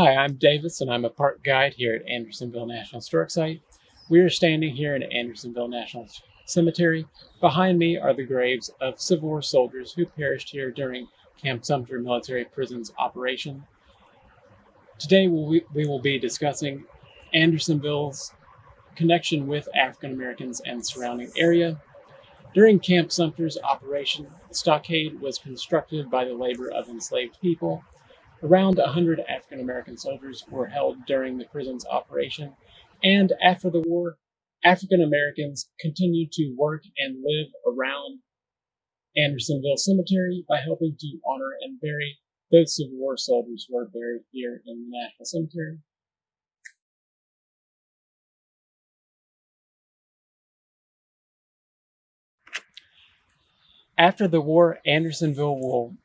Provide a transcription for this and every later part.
Hi, I'm Davis and I'm a park guide here at Andersonville National Historic Site. We are standing here in Andersonville National Cemetery. Behind me are the graves of Civil War soldiers who perished here during Camp Sumter Military Prisons operation. Today we will be discussing Andersonville's connection with African Americans and surrounding area. During Camp Sumter's operation, the stockade was constructed by the labor of enslaved people Around 100 African American soldiers were held during the prison's operation, and after the war, African Americans continued to work and live around Andersonville Cemetery by helping to honor and bury those Civil War soldiers who are buried here in the National Cemetery. After the war, Andersonville will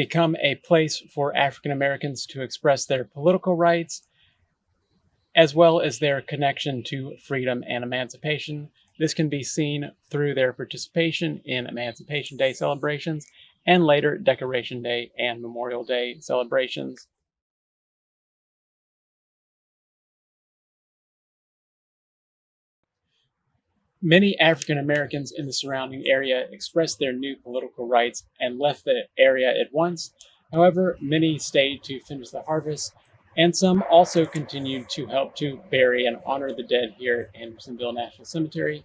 become a place for African Americans to express their political rights, as well as their connection to freedom and emancipation. This can be seen through their participation in Emancipation Day celebrations and later Decoration Day and Memorial Day celebrations. Many African Americans in the surrounding area expressed their new political rights and left the area at once. However, many stayed to finish the harvest, and some also continued to help to bury and honor the dead here at Andersonville National Cemetery.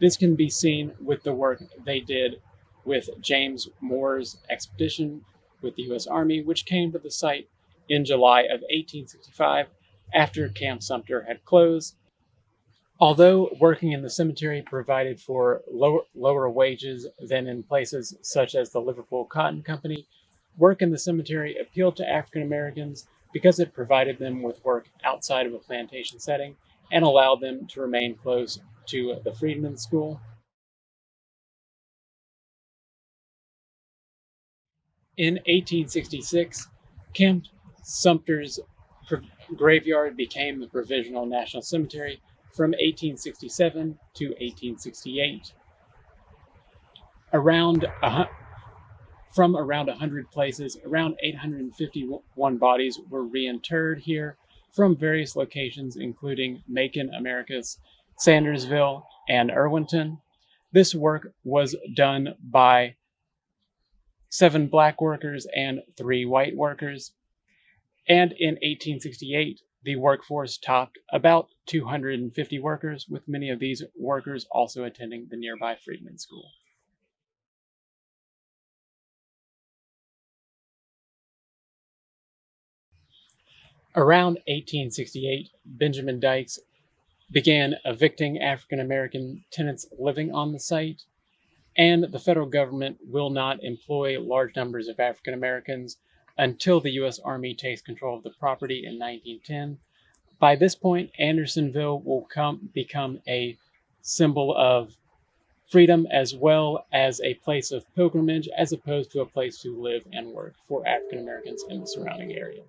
This can be seen with the work they did with James Moore's expedition with the U.S. Army, which came to the site in July of 1865 after Camp Sumter had closed Although working in the cemetery provided for lower, lower wages than in places such as the Liverpool Cotton Company, work in the cemetery appealed to African Americans because it provided them with work outside of a plantation setting and allowed them to remain close to the Freedmen's School. In 1866, Camp Sumter's graveyard became the Provisional National Cemetery from 1867 to 1868. Around a, from around 100 places, around 851 bodies were reinterred here from various locations, including Macon, Americus, Sandersville, and Irwinton. This work was done by seven black workers and three white workers. And in 1868, the workforce topped about 250 workers, with many of these workers also attending the nearby Freedman School. Around 1868, Benjamin Dykes began evicting African American tenants living on the site, and the federal government will not employ large numbers of African Americans until the U.S. Army takes control of the property in 1910. By this point, Andersonville will come, become a symbol of freedom as well as a place of pilgrimage as opposed to a place to live and work for African Americans in the surrounding area.